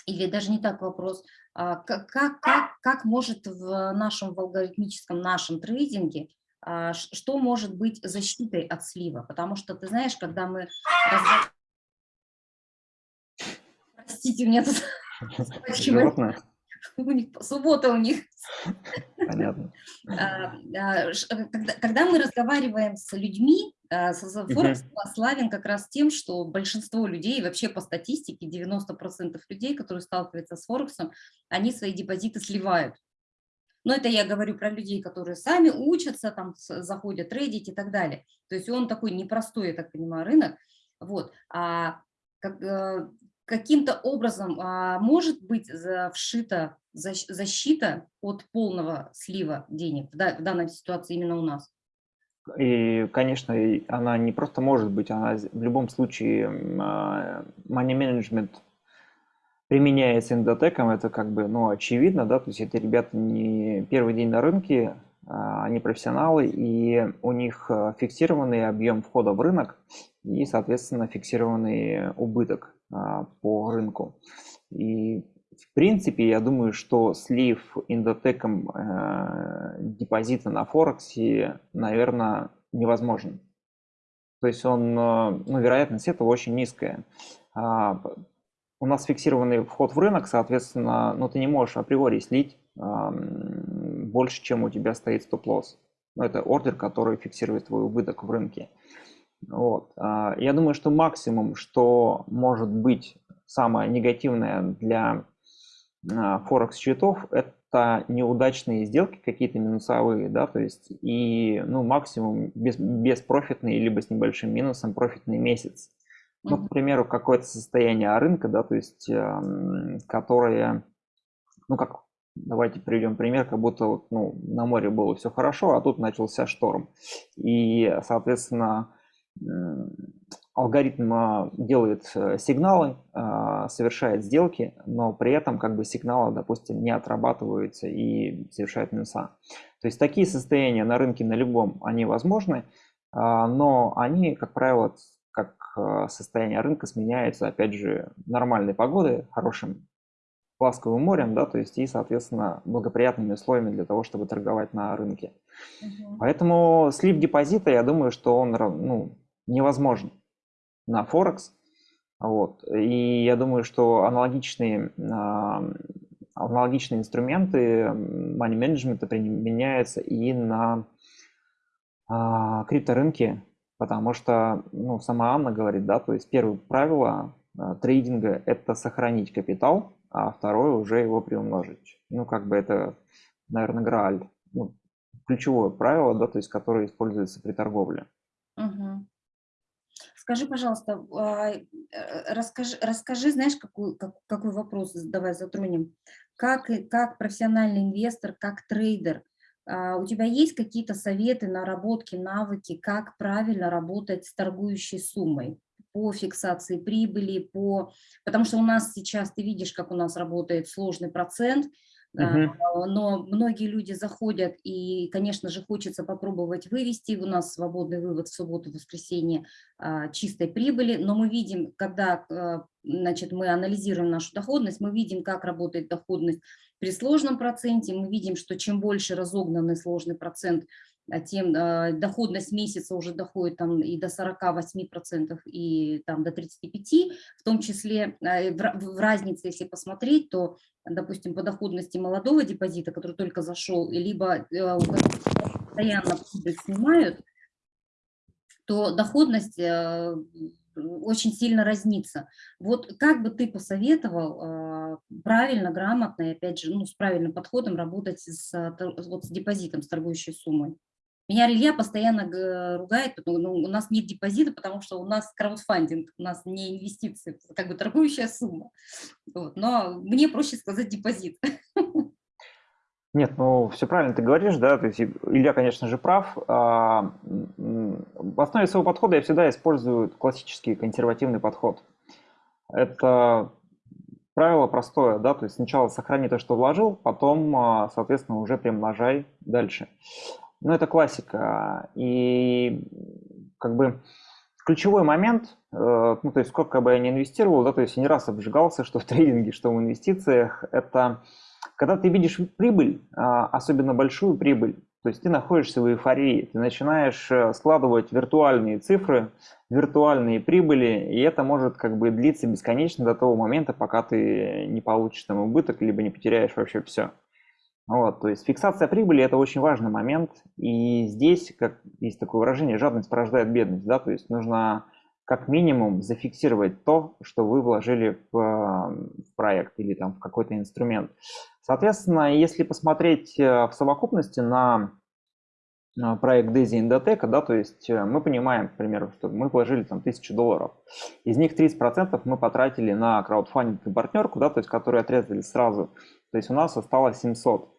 S1: или даже не так вопрос, а как, как, как, может в нашем в алгоритмическом нашем трейдинге а, что может быть защитой от слива? Потому что, ты знаешь, когда мы... Простите, меня тут... У них суббота у них.
S2: Понятно.
S1: А, а, когда, когда мы разговариваем с людьми, Форекс славен как раз тем, что большинство людей, вообще по статистике 90% людей, которые сталкиваются с Форексом, они свои депозиты сливают. Но это я говорю про людей, которые сами учатся, там заходят трейдить и так далее. То есть он такой непростой, я так понимаю, рынок. Вот. А как, э, каким-то образом а, может быть вшита защита от полного слива денег в, данной ситуации именно у нас?
S2: И, конечно, она не просто может быть, она в любом случае а, money management применяется эндотеком, это как бы, ну, очевидно, да, то есть это ребята не первый день на рынке, а, они профессионалы, и у них а, фиксированный объем входа в рынок и, соответственно, фиксированный убыток по рынку. И в принципе, я думаю, что слив индотеком э, депозита на Форексе, наверное, невозможен. То есть он, ну, вероятность этого очень низкая у нас фиксированный вход в рынок, соответственно, ну, ты не можешь априори слить э, больше, чем у тебя стоит стоп-лосс. Ну, это ордер, который фиксирует твой убыток в рынке. Вот. Э, я думаю, что максимум, что может быть самое негативное для э, Форекс-счетов, это неудачные сделки, какие-то минусовые, да, то есть и, ну, максимум без, беспрофитный, либо с небольшим минусом профитный месяц. Ну, к примеру, какое-то состояние рынка, да, то есть, э, которое, ну, как, давайте приведем пример, как будто вот, ну, на море было все хорошо, а тут начался шторм. И, соответственно, алгоритм а, делает э, сигналы, э, совершает сделки, но при этом как бы сигналы, допустим, не отрабатываются и совершают минуса. То есть такие состояния на рынке на любом, они возможны, а, но они, как правило, как состояние рынка сменяется, опять же, нормальной погодой, хорошим ласковым морем, да, то есть и, соответственно, благоприятными условиями для того, чтобы торговать на рынке. Угу. Поэтому слив депозита, я думаю, что он ну, невозможен на Форекс. Вот. И я думаю, что аналогичные, аналогичные инструменты money management применяются и на а, крипторынке, Потому что, ну, сама Анна говорит, да, то есть первое правило э, трейдинга – это сохранить капитал, а второе уже его приумножить. Ну, как бы это, наверное, грааль, ну, ключевое правило, да, то есть которое используется при торговле.
S1: Угу. Скажи, пожалуйста, а, э, расскажи, расскажи знаешь, какой, как, какой вопрос давай затронем. Как, как профессиональный инвестор, как трейдер – а, у тебя есть какие-то советы, наработки, навыки, как правильно работать с торгующей суммой? по фиксации прибыли, по... потому что у нас сейчас, ты видишь, как у нас работает сложный процент, Uh-huh. Но многие люди заходят, и, конечно же, хочется попробовать вывести. У нас свободный вывод в субботу, воскресенье а, чистой прибыли, но мы видим, когда а, значит, мы анализируем нашу доходность, мы видим, как работает доходность при сложном проценте, мы видим, что чем больше разогнанный сложный процент, тем э, доходность месяца уже доходит там и до 48%, и там до 35%, в том числе э, в, разнице, если посмотреть, то, допустим, по доходности молодого депозита, который только зашел, либо постоянно снимают, то доходность очень сильно разнится. Вот как бы ты посоветовал правильно, грамотно и, опять же, ну, с правильным подходом работать с, вот, с депозитом, с торгующей суммой? Меня Илья постоянно ругает, потому ну, у нас нет депозита, потому что у нас краудфандинг, у нас не инвестиции, как бы торгующая сумма. Вот. Но мне проще сказать депозит.
S2: Нет, ну все правильно ты говоришь, да, то есть Илья, конечно же, прав. А, в основе своего подхода я всегда использую классический консервативный подход. Это правило простое, да, то есть сначала сохрани то, что вложил, потом, а, соответственно, уже примножай дальше. Ну, это классика. И как бы ключевой момент, э, ну, то есть сколько бы я ни инвестировал, да, то есть я не раз обжигался, что в трейдинге, что в инвестициях, это когда ты видишь прибыль, а, особенно большую прибыль, то есть ты находишься в эйфории, ты начинаешь э, складывать виртуальные цифры, виртуальные прибыли, и это может как бы длиться бесконечно до того момента, пока ты не получишь там убыток, либо не потеряешь вообще все. Вот, то есть фиксация прибыли – это очень важный момент, и здесь, как есть такое выражение, жадность порождает бедность, да, то есть нужно как минимум зафиксировать то, что вы вложили в, в проект или там в какой-то инструмент. Соответственно, если посмотреть э, в совокупности на проект Daisy Indotech, да, то есть э, мы понимаем, к примеру, что мы вложили там 1000 долларов, из них 30% мы потратили на краудфандинг и партнерку, да, то есть которые отрезали сразу, то есть у нас осталось 700.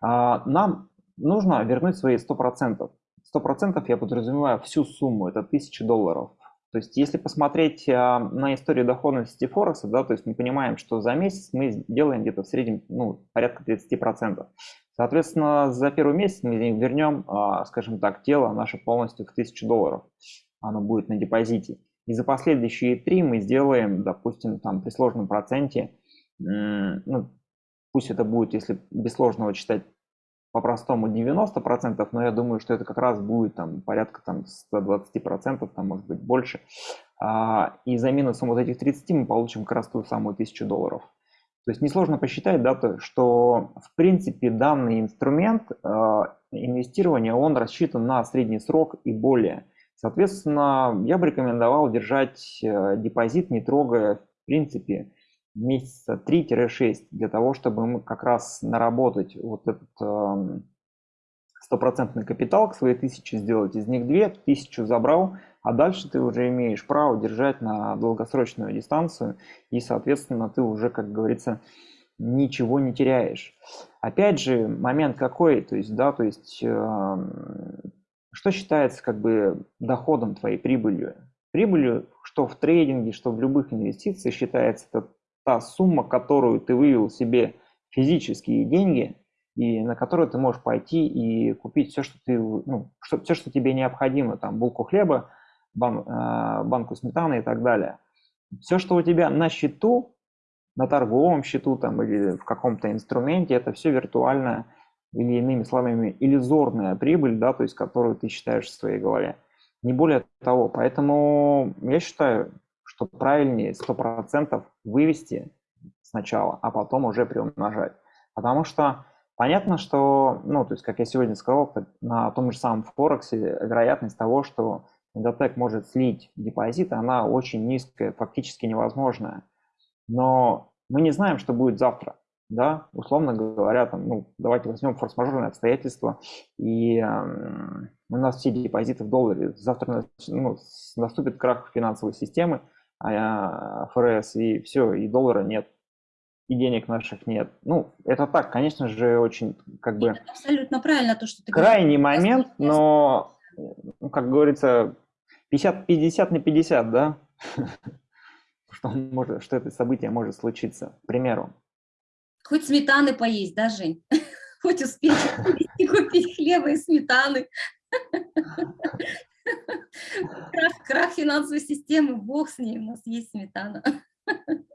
S2: А, нам нужно вернуть свои 100%. 100% я подразумеваю всю сумму, это 1000 долларов. То есть если посмотреть а, на историю доходности Форекса, да, то есть мы понимаем, что за месяц мы делаем где-то в среднем ну, порядка 30%. Соответственно, за первый месяц мы вернем, а, скажем так, тело наше полностью в 1000 долларов. Оно будет на депозите. И за последующие три мы сделаем, допустим, там при сложном проценте, ну, Пусть это будет, если без сложного читать по-простому 90%, но я думаю, что это как раз будет там порядка там 120%, там может быть больше. А, и за минусом вот этих 30 мы получим как раз ту самую 1000 долларов. То есть несложно посчитать, да, то, что в принципе данный инструмент э, инвестирования, он рассчитан на средний срок и более. Соответственно, я бы рекомендовал держать э, депозит, не трогая в принципе месяца 3-6 для того, чтобы мы как раз наработать вот этот эм, стопроцентный капитал к своей тысяче сделать, из них две, тысячу забрал, а дальше ты уже имеешь право держать на долгосрочную дистанцию, и, соответственно, ты уже, как говорится, ничего не теряешь. Опять же, момент какой, то есть, да, то есть, э, что считается как бы доходом твоей прибылью? Прибылью, что в трейдинге, что в любых инвестициях считается это та сумма, которую ты вывел себе физические деньги, и на которую ты можешь пойти и купить все, что ты, ну, что, все, что тебе необходимо, там, булку хлеба, бан, э, банку сметаны и так далее. Все, что у тебя на счету, на торговом счету там, или в каком-то инструменте, это все виртуальная или иными словами иллюзорная прибыль, да, то есть которую ты считаешь в своей голове. Не более того. Поэтому я считаю, что правильнее 100% вывести сначала, а потом уже приумножать. Потому что понятно, что, ну, то есть, как я сегодня сказал, на том же самом Форексе вероятность того, что Индотек может слить депозит, она очень низкая, фактически невозможная. Но мы не знаем, что будет завтра. Да, условно говоря, там, ну, давайте возьмем форс-мажорные обстоятельства, и э, у нас все депозиты в долларе. Завтра ну, наступит крах финансовой системы, ФРС, и все, и доллара нет, и денег наших нет. Ну, это так, конечно же, очень как бы...
S1: абсолютно правильно то, что ты
S2: Крайний говоришь. момент, но, ну, как говорится, 50, 50 на 50, да? что, может, что это событие может случиться, к примеру.
S1: Хоть сметаны поесть, да, Жень? Хоть успеть купить хлеба и сметаны. Крах, крах финансовой системы, бог с ней, у нас есть сметана.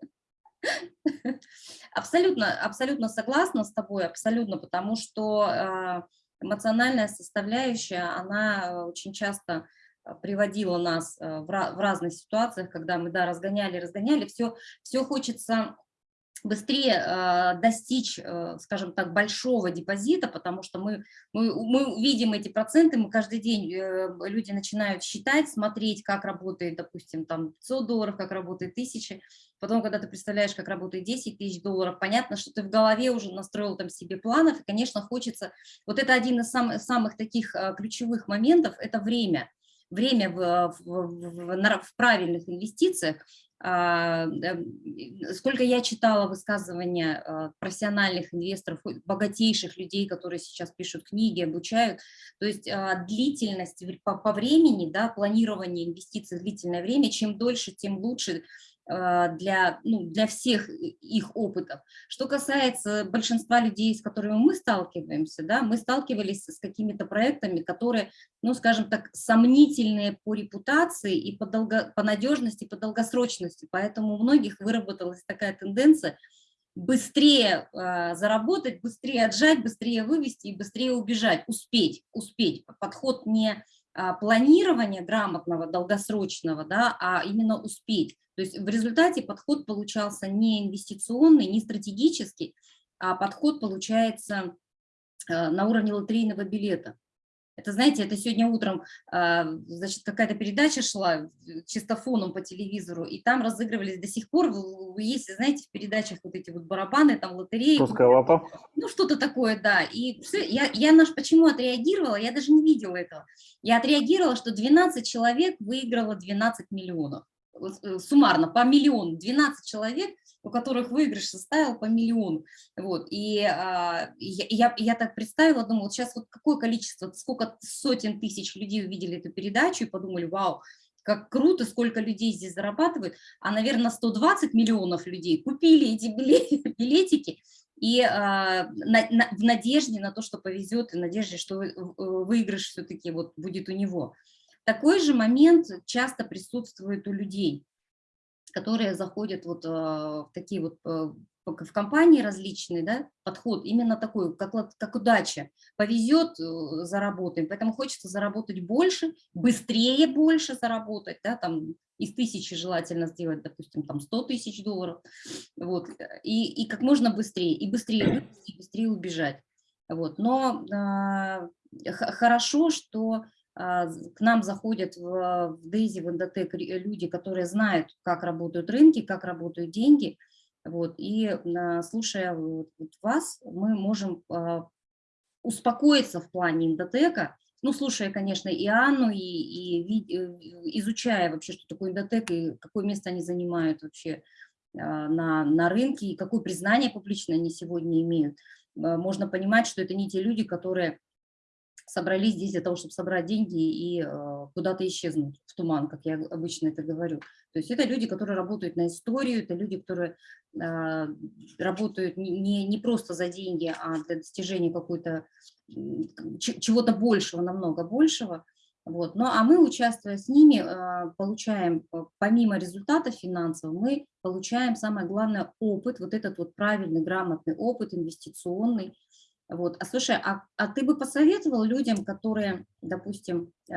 S1: Абсолютно, абсолютно согласна с тобой, абсолютно, потому что э, эмоциональная составляющая, она очень часто э, приводила нас э, в разных ситуациях, когда мы, да, разгоняли, разгоняли, все, все хочется быстрее э, достичь, э, скажем так, большого депозита, потому что мы, мы, мы видим эти проценты, мы каждый день, э, люди начинают считать, смотреть, как работает, допустим, там 500 долларов, как работает 1000, потом, когда ты представляешь, как работает 10 тысяч долларов, понятно, что ты в голове уже настроил там себе планов, и, конечно, хочется, вот это один из самых, самых таких э, ключевых моментов, это время, время в, в, в, в правильных инвестициях, а, сколько я читала высказывания а, профессиональных инвесторов, богатейших людей, которые сейчас пишут книги, обучают, то есть а, длительность по, времени, да, планирование инвестиций, длительное время, чем дольше, тем лучше. а, для, ну, для всех их опытов. Что касается большинства людей, с которыми мы сталкиваемся, да, мы сталкивались с какими-то проектами, которые, ну, скажем так, сомнительные по репутации и по, долго, по надежности, по долгосрочности. Поэтому у многих выработалась такая тенденция быстрее э, заработать, быстрее отжать, быстрее вывести и быстрее убежать, успеть, успеть. Подход не а, планирования грамотного, долгосрочного, да, а именно успеть. То есть в результате подход получался не инвестиционный, не стратегический, а подход получается э, на уровне лотерейного билета. Это, знаете, это сегодня утром, а, значит, какая-то передача шла чисто фоном по телевизору, и там разыгрывались до сих пор, есть, знаете, в передачах вот эти вот барабаны, там лотереи.
S2: Русская лото.
S1: Ну, что-то такое, да. И я, я наш, почему отреагировала, я даже не видела этого. Я отреагировала, что 12 человек выиграло 12 миллионов. Э, суммарно по миллиону, 12 человек, у которых выигрыш составил по миллиону. Вот. И а, я, я так представила, думала, сейчас вот какое количество, сколько сотен тысяч людей увидели эту передачу и подумали, вау, как круто, сколько людей здесь зарабатывают, а, наверное, 120 миллионов людей купили эти билетики, и а, на, на, в надежде на то, что повезет, и надежде, что э, выигрыш все-таки вот будет у него. Такой же момент часто присутствует у людей, которые заходят вот а, в такие вот а, в компании различные, да, подход именно такой, как, как удача. Повезет, э, заработаем, поэтому хочется заработать больше, быстрее больше заработать, да, там из тысячи желательно сделать, допустим, там 100 тысяч долларов, вот, и, и как можно быстрее, и быстрее и быстрее убежать. Вот. Но э, хорошо, что к нам заходят в, в Дейзи, в Эндотек люди, которые знают, как работают рынки, как работают деньги. Вот, и а, слушая вас, мы можем а, успокоиться в плане эндотека, ну, слушая, конечно, и Анну, и, и э, изучая вообще, что такое эндотек, и какое место они занимают вообще на, на рынке, и какое признание публичное они сегодня имеют, можно понимать, что это не те люди, которые собрались здесь для того, чтобы собрать деньги и э, куда-то исчезнуть в туман, как я обычно это говорю. То есть это люди, которые работают на историю, это люди, которые э, работают не, не просто за деньги, а для достижения какой-то чего-то большего, намного большего. Вот. Ну, а мы, участвуя с ними, э, получаем, помимо результатов финансовых, мы получаем, самое главное, опыт, вот этот вот правильный, грамотный опыт инвестиционный, вот. А слушай, а, а ты бы посоветовал людям, которые, допустим, э,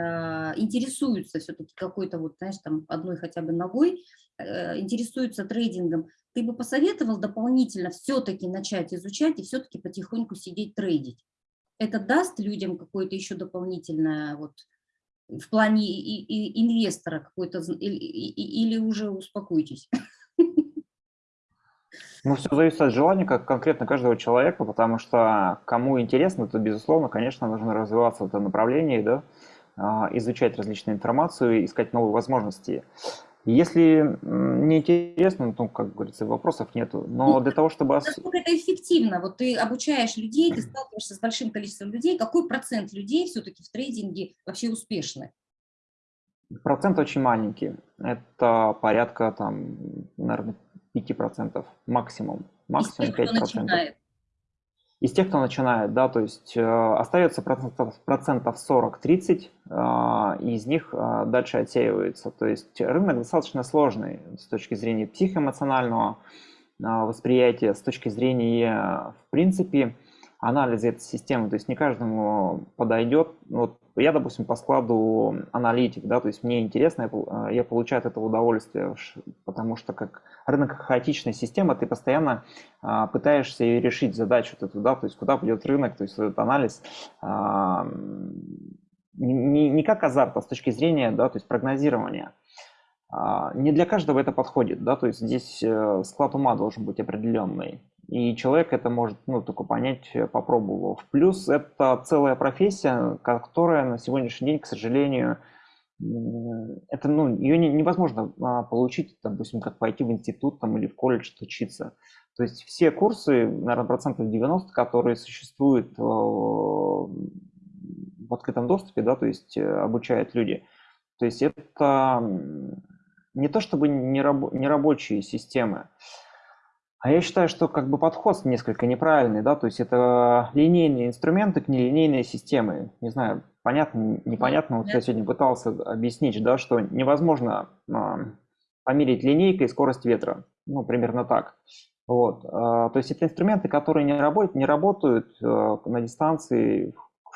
S1: интересуются все-таки какой-то вот, знаешь, там одной хотя бы ногой, э, интересуются трейдингом, ты бы посоветовал дополнительно все-таки начать изучать и все-таки потихоньку сидеть трейдить? Это даст людям какое-то еще дополнительное вот в плане и, и инвестора какой-то или, или уже успокойтесь?
S2: Ну, все зависит от желания как конкретно каждого человека, потому что кому интересно, то, безусловно, конечно, нужно развиваться в этом направлении, да, а, изучать различную информацию, искать новые возможности. Если не интересно, ну, как говорится, вопросов нету. Но ну, для того, чтобы...
S1: Насколько это эффективно? Вот ты обучаешь людей, ты сталкиваешься с большим количеством людей. Какой процент людей все-таки в трейдинге вообще успешны?
S2: Процент очень маленький. Это порядка, там, наверное, 5% максимум. максимум
S1: тех, кто
S2: 5%.
S1: начинает.
S2: Из тех, кто начинает, да, то есть э, остается процентов, процентов 40-30, э, из них э, дальше отсеивается. То есть рынок достаточно сложный с точки зрения психоэмоционального э, восприятия, с точки зрения, в принципе, анализа этой системы. То есть не каждому подойдет. Вот я, допустим, по складу аналитик, да, то есть мне интересно, я, я получаю от этого удовольствие, потому что как рынок хаотичная система, ты постоянно а, пытаешься решить задачу эту, да, то есть куда пойдет рынок, то есть этот анализ а, не, не как азарт, а с точки зрения, да, то есть прогнозирования. А, не для каждого это подходит, да, то есть здесь э, склад ума должен быть определенный. И человек это может ну, только понять, э, попробовав. Плюс это целая профессия, которая на сегодняшний день, к сожалению, это, ну, ее не, невозможно а, получить, допустим, как пойти в институт там, или в колледж учиться. То есть все курсы, наверное, процентов 90, которые существуют э, в открытом доступе, да, то есть э, обучают люди. То есть это не то чтобы нерабочие системы, а я считаю, что как бы подход несколько неправильный, да, то есть это линейные инструменты к нелинейной системе. Не знаю, понятно, непонятно, вот я сегодня пытался объяснить, да, что невозможно а, померить линейкой скорость ветра, ну, примерно так. Вот. А, то есть это инструменты, которые не работают, не работают а, на дистанции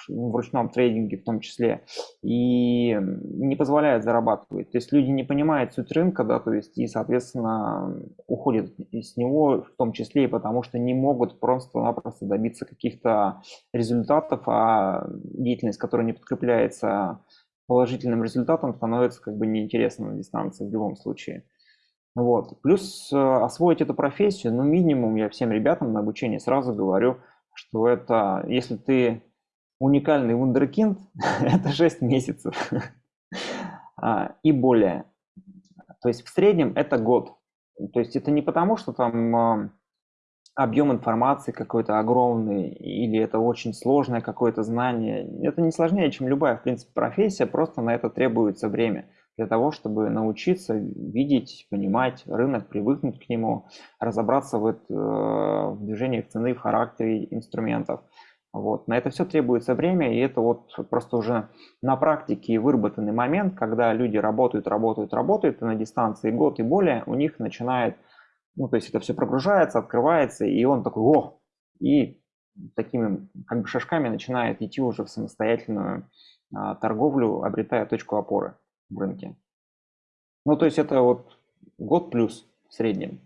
S2: в ручном трейдинге в том числе, и не позволяет зарабатывать. То есть люди не понимают суть рынка, да, то есть и, соответственно, уходят из него в том числе и потому, что не могут просто-напросто добиться каких-то результатов, а деятельность, которая не подкрепляется положительным результатом, становится как бы неинтересна на дистанции в любом случае. Вот. Плюс э, освоить эту профессию, ну минимум я всем ребятам на обучении сразу говорю, что это, если ты уникальный вундеркинд – это 6 месяцев а, и более. То есть в среднем это год. То есть это не потому, что там а, объем информации какой-то огромный или это очень сложное какое-то знание. Это не сложнее, чем любая, в принципе, профессия, просто на это требуется время для того, чтобы научиться видеть, понимать рынок, привыкнуть к нему, разобраться в, это, в движениях цены, в характере инструментов. Вот. На это все требуется время, и это вот просто уже на практике выработанный момент, когда люди работают, работают, работают, и на дистанции год и более у них начинает, ну, то есть это все прогружается, открывается, и он такой, о, и такими как бы шажками начинает идти уже в самостоятельную а, торговлю, обретая точку опоры в рынке. Ну, то есть это вот год плюс в среднем.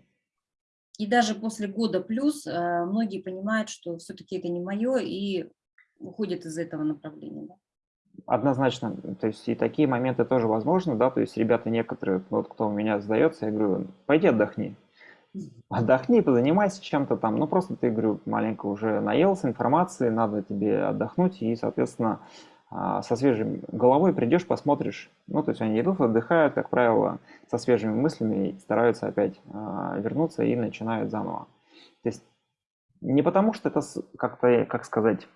S1: И даже после года плюс э, многие понимают, что все-таки это не мое, и уходят из этого направления. Да?
S2: Однозначно, то есть и такие моменты тоже возможны, да, то есть ребята некоторые, вот кто у меня сдается, я говорю, пойди отдохни, отдохни, позанимайся чем-то там, ну просто ты, говорю, маленько уже наелся информации, надо тебе отдохнуть и, соответственно, со свежей головой придешь, посмотришь. Ну, то есть они идут, отдыхают, как правило, со свежими мыслями и стараются опять а, вернуться и начинают заново. То есть не потому, что это как-то, как сказать,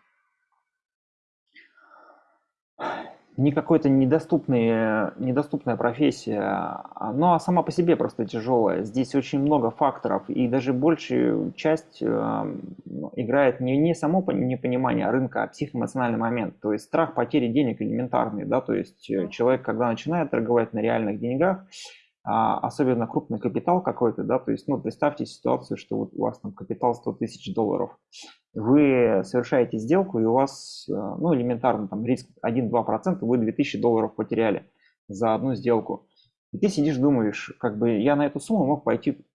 S2: не какой-то недоступный, недоступная профессия, а, но а сама по себе просто тяжелая. Здесь очень много факторов, и даже большую часть э, играет не, не само непонимание рынка, а психоэмоциональный момент. То есть страх потери денег элементарный. Да? То есть э, человек, когда начинает торговать на реальных деньгах, особенно крупный капитал какой-то, да, то есть, ну, представьте ситуацию, что вот у вас там капитал 100 тысяч долларов, вы совершаете сделку, и у вас, э, ну, элементарно, там, риск 1-2%, вы 2000 долларов потеряли за одну сделку. И ты сидишь, думаешь, как бы я на эту сумму мог пойти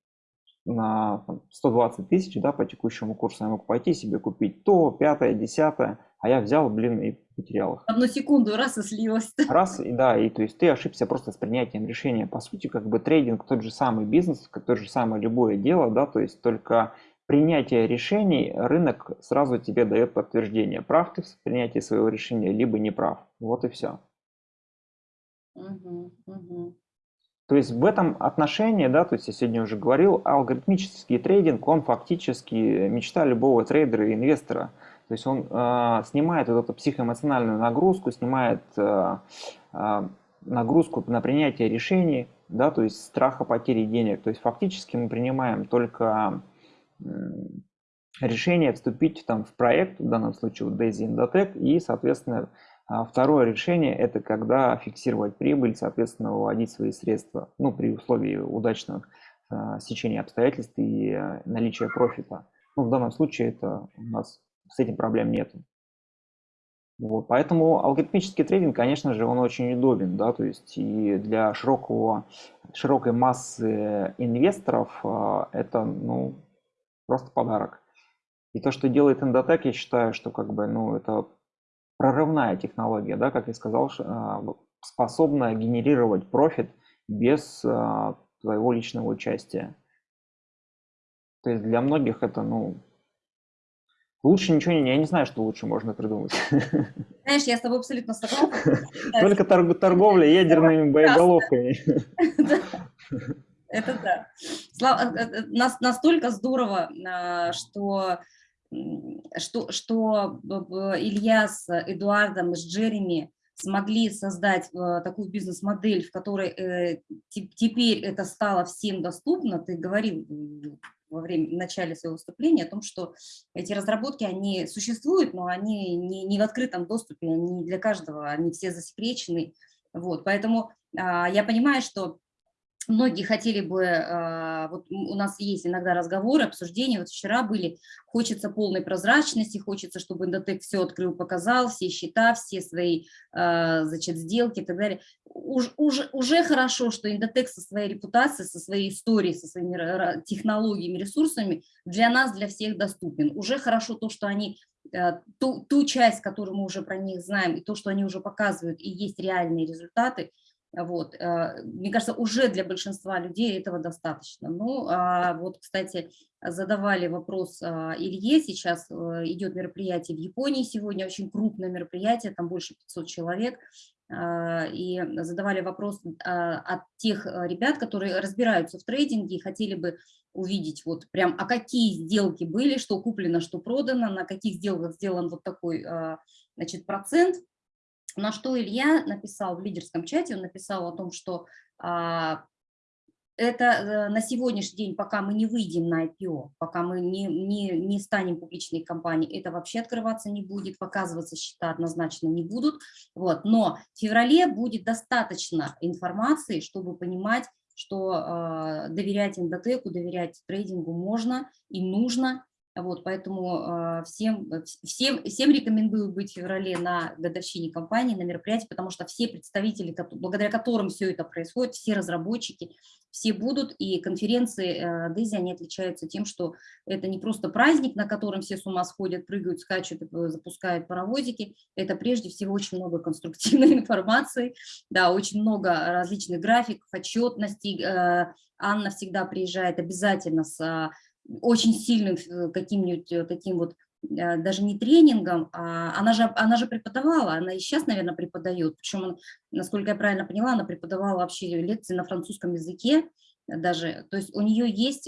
S2: на там, 120 тысяч, да, по текущему курсу, я мог пойти себе купить то, пятое, десятое, а я взял, блин, и потерял их.
S1: Одну секунду, раз и слилось.
S2: Раз, и да, и то есть ты ошибся просто с принятием решения. По сути, как бы трейдинг тот же самый бизнес, тот же самое любое дело, да, то есть только принятие решений, рынок сразу тебе дает подтверждение, прав ты в принятии своего решения, либо не прав. Вот и все.
S1: Угу, угу.
S2: То есть в этом отношении, да, то есть я сегодня уже говорил, алгоритмический трейдинг, он фактически мечта любого трейдера и инвестора. То есть он э, снимает вот эту психоэмоциональную нагрузку, снимает э, э, нагрузку на принятие решений, да, то есть страха потери денег. То есть фактически мы принимаем только решение вступить там в проект, в данном случае вот Daisy Endotech, и, соответственно, второе решение – это когда фиксировать прибыль, соответственно, выводить свои средства, ну, при условии удачного э, сечения обстоятельств и э, наличия профита. Ну, в данном случае это у нас с этим проблем нет. Вот, поэтому алгоритмический трейдинг, конечно же, он очень удобен, да, то есть и для широкого, широкой массы инвесторов э, это, ну, просто подарок. И то, что делает Endotech, я считаю, что как бы, ну, это прорывная технология, да, как я сказал, а, способная генерировать профит без а, твоего личного участия. То есть для многих это, ну, лучше ничего не, я не знаю, что лучше можно придумать.
S1: Знаешь, я с тобой абсолютно согласна.
S2: Только торговля ядерными боеголовками.
S1: Это да. Э, э, настолько здорово, а, что что, что Илья с Эдуардом, с Джереми смогли создать э, такую бизнес-модель, в которой э, теперь это стало всем доступно. Ты говорил во время, в начале своего выступления о том, что эти разработки, они существуют, но они не, не в открытом доступе, они для каждого, они все засекречены. Вот, поэтому а, я понимаю, что Многие хотели бы, а, вот у нас есть иногда разговоры, обсуждения, вот вчера были, хочется полной прозрачности, хочется, чтобы Индотек все открыл, показал, все счета, все свои, а, значит, сделки и так далее. Уж, уже, уже хорошо, что Индотек со своей репутацией, со своей историей, со своими технологиями, ресурсами для нас, для всех доступен. Уже хорошо то, что они а, ту, ту часть, которую мы уже про них знаем, и то, что они уже показывают, и есть реальные результаты – вот. Э, мне кажется, уже для большинства людей этого достаточно. Ну, а вот, кстати, задавали вопрос а, Илье, сейчас э, идет мероприятие в Японии сегодня, очень крупное мероприятие, там больше 500 человек, а, и задавали вопрос от тех э, ребят, которые разбираются в трейдинге и хотели бы увидеть вот прям, а какие сделки были, что куплено, что продано, на каких сделках сделан вот такой значит, процент, на что Илья написал в лидерском чате, он написал о том, что а, это э, на сегодняшний день, пока мы не выйдем на IPO, пока мы не, не, не станем публичной компанией, это вообще открываться не будет, показываться счета однозначно не будут. Вот. Но в феврале будет достаточно информации, чтобы понимать, что э, доверять эндотеку, доверять трейдингу можно и нужно, вот, поэтому а, всем, э, всем, всем рекомендую быть в феврале на годовщине компании, на мероприятии, потому что все представители, благодаря которым все это происходит, все разработчики, все будут, и конференции DESI, они отличаются тем, что это не просто праздник, на котором все с ума сходят, прыгают, скачут, э, запускают паровозики, это прежде всего очень много конструктивной информации, да, очень много различных графиков, отчетностей, э, Анна всегда приезжает обязательно с а, очень сильным э, каким-нибудь э, таким вот э, даже не тренингом, а она же, она же преподавала, она и сейчас, наверное, преподает, причем, насколько я правильно поняла, она преподавала вообще лекции на французском языке даже, то есть у нее есть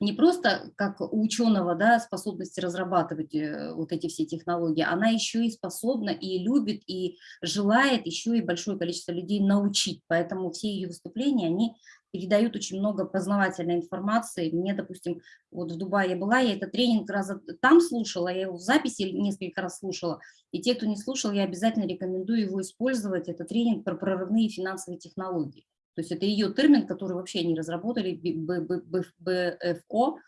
S1: не просто как у ученого да, способности разрабатывать вот эти все технологии, она еще и способна и любит, и желает еще и большое количество людей научить, поэтому все ее выступления, они передают очень много познавательной информации. Мне, допустим, вот в Дубае я была, я этот тренинг раз там слушала, я его в записи несколько раз слушала, и те, кто не слушал, я обязательно рекомендую его использовать. Это тренинг про прорывные финансовые технологии. То есть это ее термин, который вообще они разработали, БФО,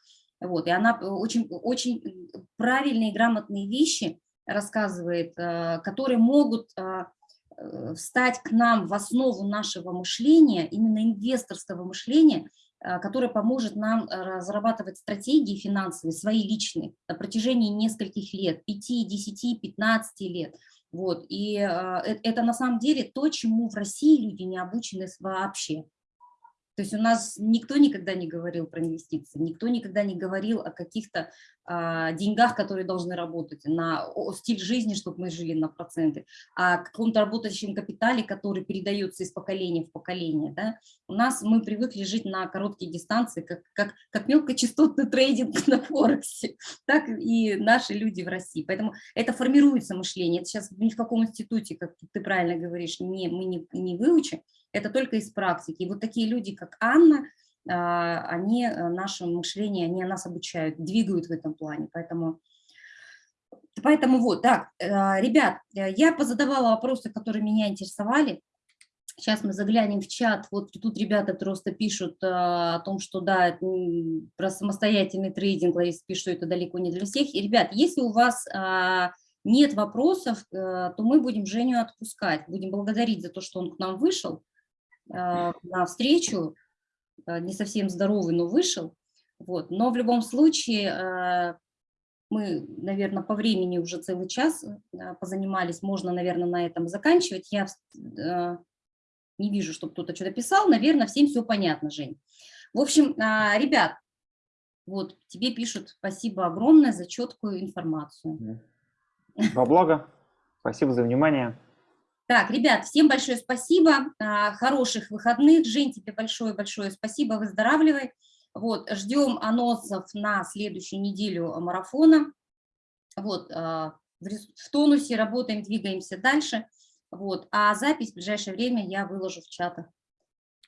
S1: вот, и она очень, очень правильные грамотные вещи рассказывает, э, которые могут Э, встать к нам в основу нашего мышления, именно инвесторского мышления, э, которое поможет нам э, разрабатывать стратегии финансовые, свои личные, на протяжении нескольких лет, 5, 10, 15 лет. Вот. И это на самом деле то, чему в России люди не обучены вообще. То есть у нас никто никогда не говорил про инвестиции, никто никогда не говорил о каких-то а, деньгах, которые должны работать, на о, стиль жизни, чтобы мы жили на проценты, о каком-то работающем капитале, который передается из поколения в поколение. Да? У нас мы привыкли жить на короткие дистанции, как, как, как мелкочастотный трейдинг на Форексе, так и наши люди в России. Поэтому это формируется мышление. Это сейчас ни в каком институте, как ты правильно говоришь, не, мы не, не выучим, это только из практики. И вот такие люди, как Анна, а, они э, наше мышление, они нас обучают, двигают в этом плане. Поэтому, поэтому вот, так, э, ребят, я позадавала вопросы, которые меня интересовали. Сейчас мы заглянем в чат. Вот тут ребята просто пишут о том, что да, про самостоятельный трейдинг, Лариса пишет, что это далеко не для всех. И, ребят, если у вас а, нет вопросов, э, то мы будем Женю отпускать. Будем благодарить за то, что он к нам вышел э, на встречу. Э, не совсем здоровый, но вышел. Вот. Но в любом случае мы, наверное, по времени уже целый час позанимались. Можно, наверное, на этом заканчивать. Я не вижу, чтобы кто-то что-то писал. Наверное, всем все понятно, Жень. В общем, ребят, вот тебе пишут спасибо огромное за четкую информацию.
S2: Во благо. Спасибо за внимание.
S1: Так, ребят, всем большое спасибо, а, хороших выходных. Жень, тебе большое-большое спасибо, выздоравливай. Вот, ждем анонсов на следующую неделю марафона. Вот, а, в тонусе работаем, двигаемся дальше. Вот, а запись в ближайшее время я выложу в чатах.